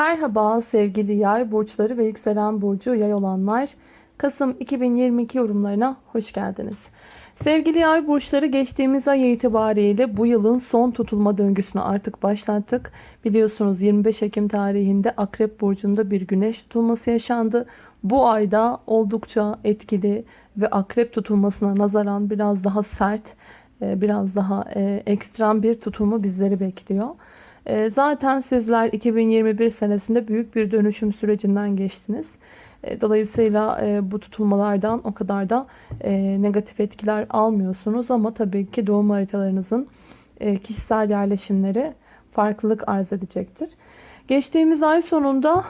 Merhaba sevgili yay burçları ve yükselen burcu yay olanlar. Kasım 2022 yorumlarına hoş geldiniz. Sevgili yay burçları geçtiğimiz ay itibariyle bu yılın son tutulma döngüsünü artık başlattık. Biliyorsunuz 25 Ekim tarihinde Akrep Burcu'nda bir güneş tutulması yaşandı. Bu ayda oldukça etkili ve Akrep tutulmasına nazaran biraz daha sert, e, biraz daha e, ekstrem bir tutulma bizleri bekliyor. E, zaten sizler 2021 senesinde büyük bir dönüşüm sürecinden geçtiniz. E, dolayısıyla e, bu tutulmalardan o kadar da negatif etkiler almıyorsunuz. Ama tabii ki doğum haritalarınızın kişisel yerleşimleri farklılık arz edecektir. Geçtiğimiz ay sonunda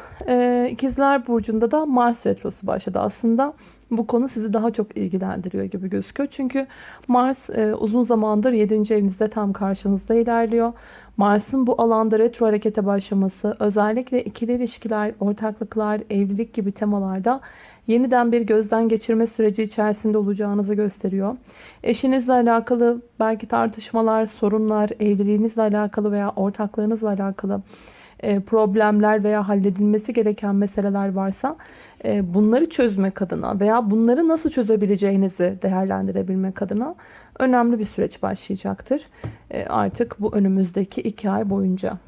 İkizler Burcu'nda da Mars Retrosu başladı. Aslında bu konu sizi daha çok ilgilendiriyor gibi gözüküyor. Çünkü Mars uzun zamandır 7. evinizde tam karşınızda ilerliyor. Mars'ın bu alanda retro harekete başlaması özellikle ikili ilişkiler, ortaklıklar, evlilik gibi temalarda yeniden bir gözden geçirme süreci içerisinde olacağınızı gösteriyor. Eşinizle alakalı belki tartışmalar, sorunlar, evliliğinizle alakalı veya ortaklığınızla alakalı e, problemler veya halledilmesi gereken meseleler varsa e, bunları çözmek adına veya bunları nasıl çözebileceğinizi değerlendirebilmek adına önemli bir süreç başlayacaktır. E, artık bu önümüzdeki iki ay boyunca.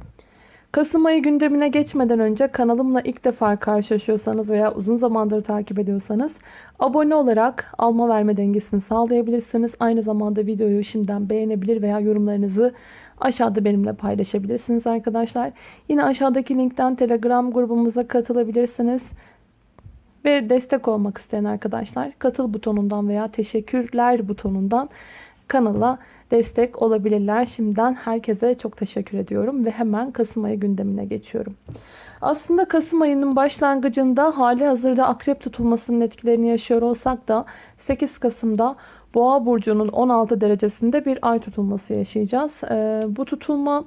Kasım ayı gündemine geçmeden önce kanalımla ilk defa karşılaşıyorsanız veya uzun zamandır takip ediyorsanız abone olarak alma verme dengesini sağlayabilirsiniz. Aynı zamanda videoyu şimdiden beğenebilir veya yorumlarınızı aşağıda benimle paylaşabilirsiniz arkadaşlar. Yine aşağıdaki linkten telegram grubumuza katılabilirsiniz. Ve destek olmak isteyen arkadaşlar katıl butonundan veya teşekkürler butonundan kanala destek olabilirler. Şimdiden herkese çok teşekkür ediyorum ve hemen Kasım ayı gündemine geçiyorum. Aslında Kasım ayının başlangıcında hali hazırda akrep tutulmasının etkilerini yaşıyor olsak da 8 Kasım'da Boğa burcunun 16 derecesinde bir ay tutulması yaşayacağız. Ee, bu tutulma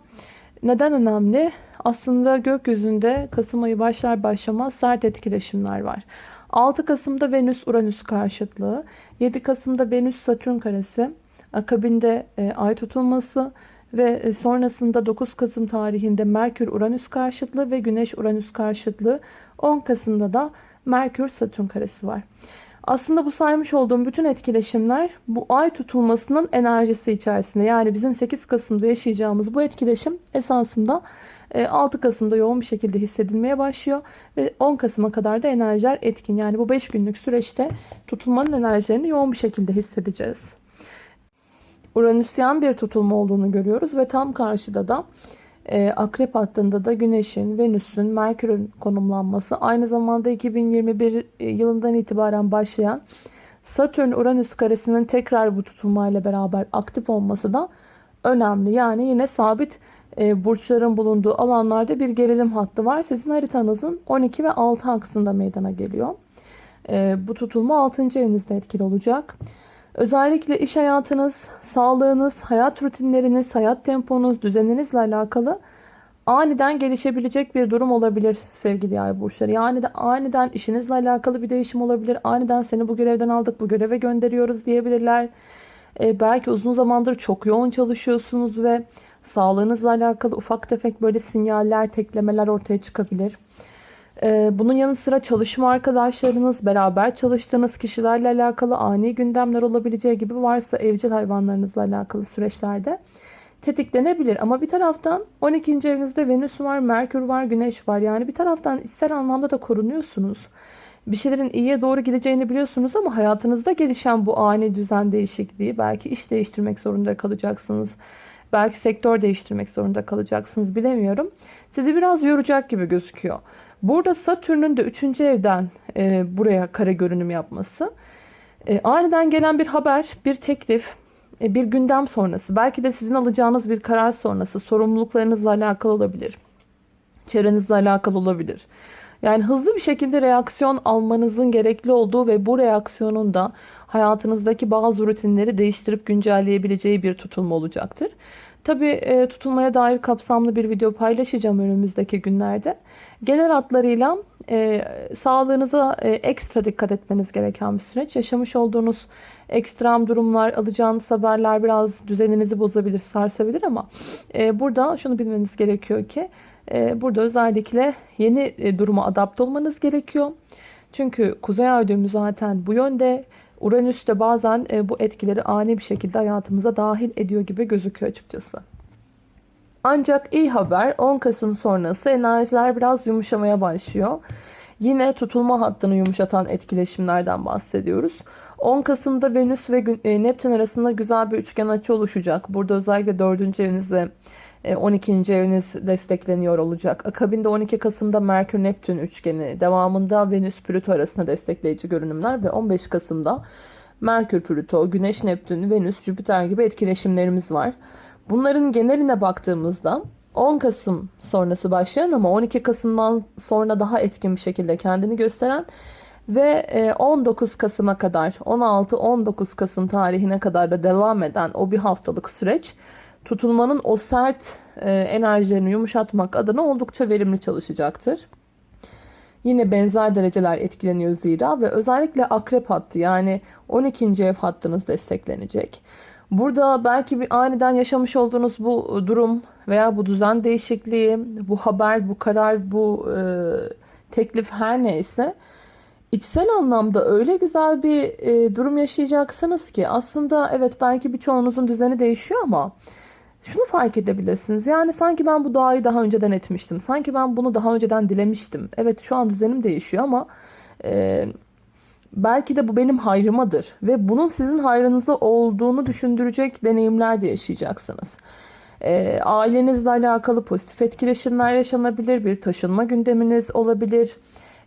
neden önemli? Aslında gökyüzünde Kasım ayı başlar başlamaz sert etkileşimler var. 6 Kasım'da Venüs-Uranüs karşıtlığı, 7 Kasım'da Venüs-Satürn karesi, akabinde e, ay tutulması ve e, sonrasında 9 Kasım tarihinde Merkür-Uranüs karşıtlığı ve Güneş-Uranüs karşıtlığı, 10 Kasım'da da Merkür-Satürn karesi var. Aslında bu saymış olduğum bütün etkileşimler bu ay tutulmasının enerjisi içerisinde. Yani bizim 8 Kasım'da yaşayacağımız bu etkileşim esasında 6 e, Kasım'da yoğun bir şekilde hissedilmeye başlıyor. Ve 10 Kasım'a kadar da enerjiler etkin. Yani bu 5 günlük süreçte tutulmanın enerjilerini yoğun bir şekilde hissedeceğiz. Uranüsyen bir tutulma olduğunu görüyoruz ve tam karşıda da e, Akrep hattında da Güneş'in, Venüs'ün, Merkür'ün konumlanması aynı zamanda 2021 e, yılından itibaren başlayan Satürn-Uranüs karesinin tekrar bu tutulmayla beraber aktif olması da önemli. Yani yine sabit e, burçların bulunduğu alanlarda bir gerilim hattı var. Sizin haritanızın 12 ve 6 aksında meydana geliyor. E, bu tutulma 6. evinizde etkili olacak. Özellikle iş hayatınız, sağlığınız, hayat rutinleriniz, hayat temponuz, düzeninizle alakalı aniden gelişebilecek bir durum olabilir sevgili yay burçları. Yani de aniden işinizle alakalı bir değişim olabilir. Aniden seni bu görevden aldık, bu göreve gönderiyoruz diyebilirler. Ee, belki uzun zamandır çok yoğun çalışıyorsunuz ve sağlığınızla alakalı ufak tefek böyle sinyaller, teklemeler ortaya çıkabilir. Ee, bunun yanı sıra çalışma arkadaşlarınız, beraber çalıştığınız kişilerle alakalı ani gündemler olabileceği gibi varsa evcil hayvanlarınızla alakalı süreçlerde tetiklenebilir. Ama bir taraftan 12. evinizde Venüs var, Merkür var, Güneş var. Yani bir taraftan içsel anlamda da korunuyorsunuz. Bir şeylerin iyiye doğru gideceğini biliyorsunuz ama hayatınızda gelişen bu ani düzen değişikliği belki iş değiştirmek zorunda kalacaksınız. Belki sektör değiştirmek zorunda kalacaksınız bilemiyorum. Sizi biraz yoracak gibi gözüküyor. Burada Satürn'ün de 3. evden e, buraya kare görünüm yapması. E, aniden gelen bir haber, bir teklif, e, bir gündem sonrası. Belki de sizin alacağınız bir karar sonrası sorumluluklarınızla alakalı olabilir. Çevrenizle alakalı olabilir. Yani hızlı bir şekilde reaksiyon almanızın gerekli olduğu ve bu reaksiyonun da hayatınızdaki bazı rutinleri değiştirip güncelleyebileceği bir tutulma olacaktır. Tabi e, tutulmaya dair kapsamlı bir video paylaşacağım önümüzdeki günlerde. Genel hatlarıyla e, sağlığınıza e, ekstra dikkat etmeniz gereken bir süreç. Yaşamış olduğunuz ekstrem durumlar, alacağınız haberler biraz düzeninizi bozabilir, sarsabilir ama e, burada şunu bilmeniz gerekiyor ki e, burada özellikle yeni e, duruma adapte olmanız gerekiyor. Çünkü kuzey ay düğümü zaten bu yönde. Uranüs de bazen e, bu etkileri ani bir şekilde hayatımıza dahil ediyor gibi gözüküyor açıkçası. Ancak iyi haber 10 Kasım sonrası enerjiler biraz yumuşamaya başlıyor. Yine tutulma hattını yumuşatan etkileşimlerden bahsediyoruz. 10 Kasım'da Venüs ve e, Neptün arasında güzel bir üçgen açı oluşacak. Burada özellikle 4. evinizde 12. eviniz destekleniyor olacak. Akabinde 12 Kasım'da Merkür Neptün üçgeni, devamında Venüs Plüto arasında destekleyici görünümler ve 15 Kasım'da Merkür Plüto, Güneş Neptün, Venüs Jüpiter gibi etkileşimlerimiz var. Bunların geneline baktığımızda 10 Kasım sonrası başlayan ama 12 Kasım'dan sonra daha etkin bir şekilde kendini gösteren ve 19 e, Kasım'a kadar 16-19 Kasım tarihine kadar da devam eden o bir haftalık süreç tutulmanın o sert e, enerjilerini yumuşatmak adına oldukça verimli çalışacaktır. Yine benzer dereceler etkileniyor zira ve özellikle akrep hattı yani 12. ev hattınız desteklenecek. Burada belki bir aniden yaşamış olduğunuz bu durum veya bu düzen değişikliği, bu haber, bu karar, bu e, teklif her neyse içsel anlamda öyle güzel bir e, durum yaşayacaksınız ki aslında evet belki birçoğunuzun düzeni değişiyor ama şunu fark edebilirsiniz. Yani sanki ben bu duayı daha önceden etmiştim. Sanki ben bunu daha önceden dilemiştim. Evet şu an düzenim değişiyor ama e, belki de bu benim hayrımadır. Ve bunun sizin hayrınıza olduğunu düşündürecek deneyimler de yaşayacaksınız. E, ailenizle alakalı pozitif etkileşimler yaşanabilir. Bir taşınma gündeminiz olabilir.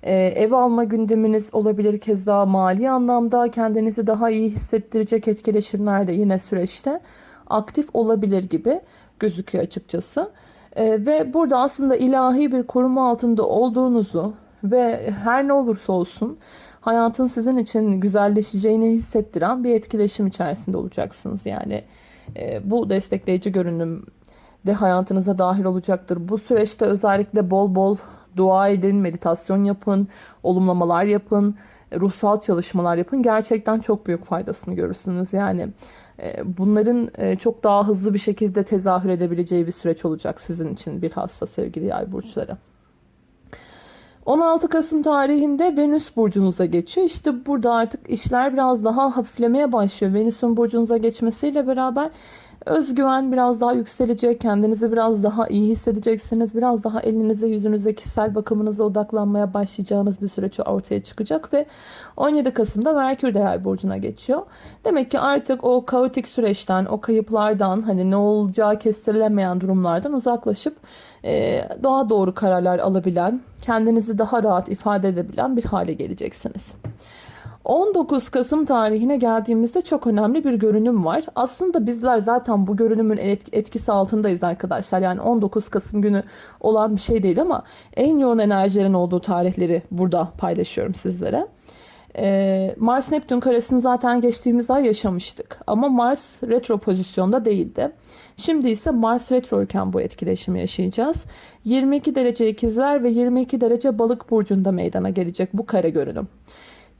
E, ev alma gündeminiz olabilir. Kez daha mali anlamda kendinizi daha iyi hissettirecek etkileşimler de yine süreçte aktif olabilir gibi gözüküyor açıkçası. E, ve burada aslında ilahi bir koruma altında olduğunuzu ve her ne olursa olsun hayatın sizin için güzelleşeceğini hissettiren bir etkileşim içerisinde olacaksınız. Yani e, bu destekleyici görünüm de hayatınıza dahil olacaktır. Bu süreçte özellikle bol bol dua edin, meditasyon yapın, olumlamalar yapın, ruhsal çalışmalar yapın. Gerçekten çok büyük faydasını görürsünüz. Yani e, bunların e, çok daha hızlı bir şekilde tezahür edebileceği bir süreç olacak sizin için bir hasta sevgili yay burçları. 16 Kasım tarihinde Venüs burcunuza geçiyor. İşte burada artık işler biraz daha hafiflemeye başlıyor. Venüs'ün burcunuza geçmesiyle beraber Özgüven biraz daha yükselecek. Kendinizi biraz daha iyi hissedeceksiniz. Biraz daha elinize, yüzünüze, kişisel bakımınıza odaklanmaya başlayacağınız bir süreç ortaya çıkacak ve 17 Kasım'da Merkür de Yay burcuna geçiyor. Demek ki artık o kaotik süreçten, o kayıplardan, hani ne olacağı kestirilemeyen durumlardan uzaklaşıp e, daha doğru kararlar alabilen, kendinizi daha rahat ifade edebilen bir hale geleceksiniz. 19 Kasım tarihine geldiğimizde çok önemli bir görünüm var. Aslında bizler zaten bu görünümün etkisi altındayız arkadaşlar. Yani 19 Kasım günü olan bir şey değil ama en yoğun enerjilerin olduğu tarihleri burada paylaşıyorum sizlere. Ee, Mars Neptün karesini zaten geçtiğimiz ay yaşamıştık. Ama Mars retro pozisyonda değildi. Şimdi ise Mars retroyken bu etkileşimi yaşayacağız. 22 derece ikizler ve 22 derece balık burcunda meydana gelecek bu kare görünüm.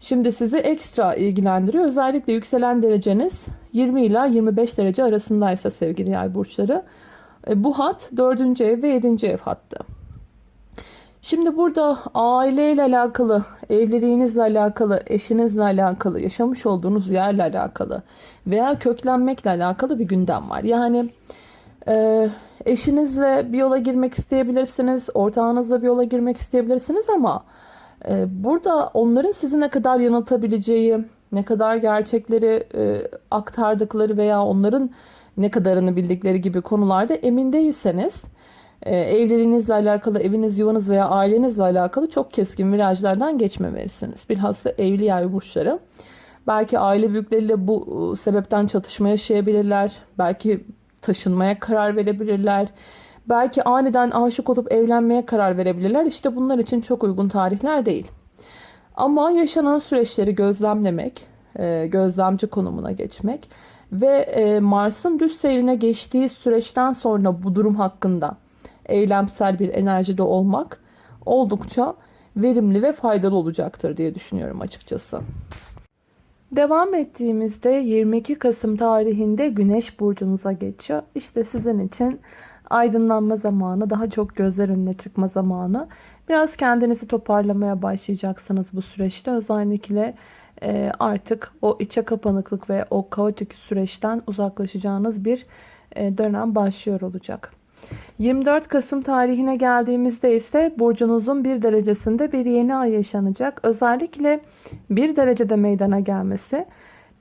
Şimdi sizi ekstra ilgilendiriyor. Özellikle yükselen dereceniz 20 ila 25 derece arasındaysa sevgili yay burçları. E, bu hat 4. ev ve 7. ev hattı. Şimdi burada aileyle alakalı, evliliğinizle alakalı, eşinizle alakalı, yaşamış olduğunuz yerle alakalı veya köklenmekle alakalı bir gündem var. Yani e, eşinizle bir yola girmek isteyebilirsiniz, ortağınızla bir yola girmek isteyebilirsiniz ama burada onların sizi ne kadar yanıltabileceği, ne kadar gerçekleri e, aktardıkları veya onların ne kadarını bildikleri gibi konularda emin değilseniz e, evliliğinizle alakalı, eviniz, yuvanız veya ailenizle alakalı çok keskin virajlardan geçmemelisiniz. Bilhassa evli yer burçları. Belki aile büyükleriyle bu e, sebepten çatışma yaşayabilirler. Belki taşınmaya karar verebilirler Belki aniden aşık olup evlenmeye karar verebilirler. İşte bunlar için çok uygun tarihler değil. Ama yaşanan süreçleri gözlemlemek, e, gözlemci konumuna geçmek ve e, Mars'ın düz seyrine geçtiği süreçten sonra bu durum hakkında eylemsel bir enerjide olmak oldukça verimli ve faydalı olacaktır diye düşünüyorum açıkçası. Devam ettiğimizde 22 Kasım tarihinde Güneş burcunuza geçiyor. İşte sizin için aydınlanma zamanı, daha çok gözler önüne çıkma zamanı. Biraz kendinizi toparlamaya başlayacaksınız bu süreçte. Özellikle e, artık o içe kapanıklık ve o kaotik süreçten uzaklaşacağınız bir e, dönem başlıyor olacak. 24 Kasım tarihine geldiğimizde ise burcunuzun bir derecesinde bir yeni ay yaşanacak. Özellikle bir derecede meydana gelmesi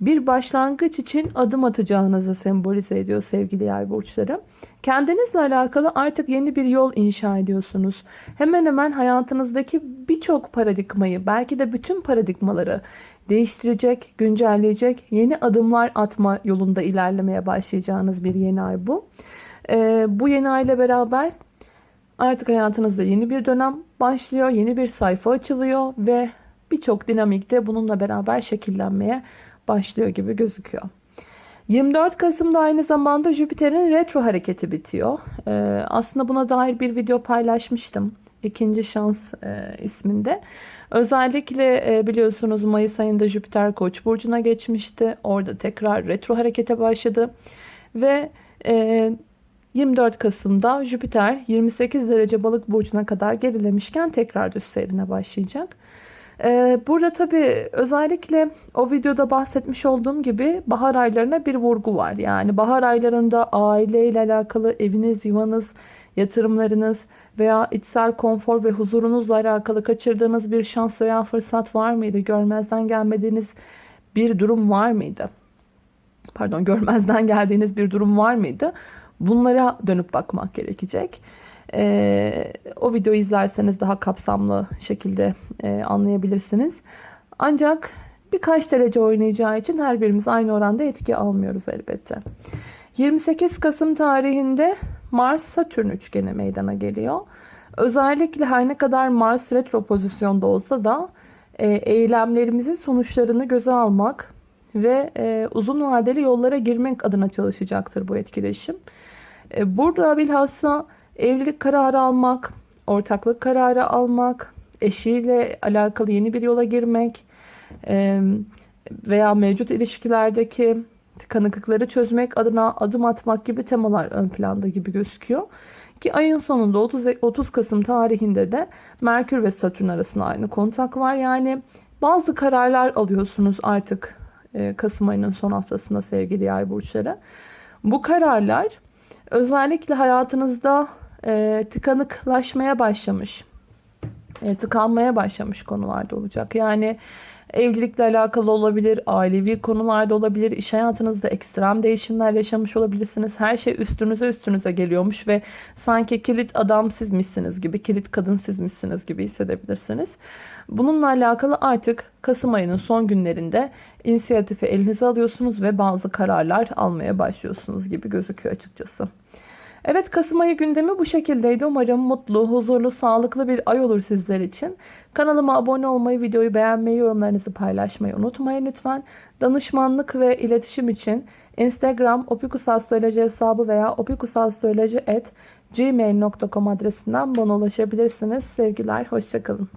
bir başlangıç için adım atacağınızı sembolize ediyor sevgili yay burçları. Kendinizle alakalı artık yeni bir yol inşa ediyorsunuz. Hemen hemen hayatınızdaki birçok paradigmayı belki de bütün paradigmaları değiştirecek, güncelleyecek yeni adımlar atma yolunda ilerlemeye başlayacağınız bir yeni ay bu. Ee, bu yeni ay ile beraber artık hayatınızda yeni bir dönem başlıyor, yeni bir sayfa açılıyor ve birçok dinamikte bununla beraber şekillenmeye başlıyor gibi gözüküyor. 24 Kasım'da aynı zamanda Jüpiter'in retro hareketi bitiyor. Ee, aslında buna dair bir video paylaşmıştım. İkinci şans e, isminde. Özellikle e, biliyorsunuz Mayıs ayında Jüpiter Koç burcuna geçmişti. Orada tekrar retro harekete başladı. Ve e, 24 Kasım'da Jüpiter 28 derece balık burcuna kadar gerilemişken tekrar düz seyrine başlayacak. Ee, burada tabi özellikle o videoda bahsetmiş olduğum gibi bahar aylarına bir vurgu var. Yani bahar aylarında aile ile alakalı eviniz, yuvanız, yatırımlarınız veya içsel konfor ve huzurunuzla alakalı kaçırdığınız bir şans veya fırsat var mıydı? Görmezden gelmediğiniz bir durum var mıydı? Pardon görmezden geldiğiniz bir durum var mıydı? Bunlara dönüp bakmak gerekecek. Ee, o videoyu izlerseniz daha kapsamlı şekilde e, anlayabilirsiniz. Ancak birkaç derece oynayacağı için her birimiz aynı oranda etki almıyoruz elbette. 28 Kasım tarihinde Mars-Satürn üçgeni meydana geliyor. Özellikle her ne kadar Mars retro pozisyonda olsa da e, eylemlerimizin sonuçlarını göze almak ve e, uzun vadeli yollara girmek adına çalışacaktır bu etkileşim. E, burada bilhassa evlilik kararı almak, ortaklık kararı almak, eşiyle alakalı yeni bir yola girmek e, veya mevcut ilişkilerdeki tıkanıklıkları çözmek adına adım atmak gibi temalar ön planda gibi gözüküyor. Ki ayın sonunda 30, 30 Kasım tarihinde de Merkür ve Satürn arasında aynı kontak var. Yani bazı kararlar alıyorsunuz artık Kasım ayının son haftasında sevgili yay burçları. Bu kararlar özellikle hayatınızda e, tıkanıklaşmaya başlamış, e, tıkanmaya başlamış konularda olacak. Yani evlilikle alakalı olabilir, ailevi konularda olabilir, iş hayatınızda ekstrem değişimler yaşamış olabilirsiniz. Her şey üstünüze üstünüze geliyormuş ve sanki kilit adam sizmişsiniz gibi, kilit kadın sizmişsiniz gibi hissedebilirsiniz. Bununla alakalı artık Kasım ayının son günlerinde inisiyatifi elinize alıyorsunuz ve bazı kararlar almaya başlıyorsunuz gibi gözüküyor açıkçası. Evet Kasım ayı gündemi bu şekildeydi. Umarım mutlu, huzurlu, sağlıklı bir ay olur sizler için. Kanalıma abone olmayı, videoyu beğenmeyi, yorumlarınızı paylaşmayı unutmayın lütfen. Danışmanlık ve iletişim için Instagram opikusastroloji hesabı veya opikusastroloji.gmail.com adresinden bana ulaşabilirsiniz. Sevgiler, hoşçakalın.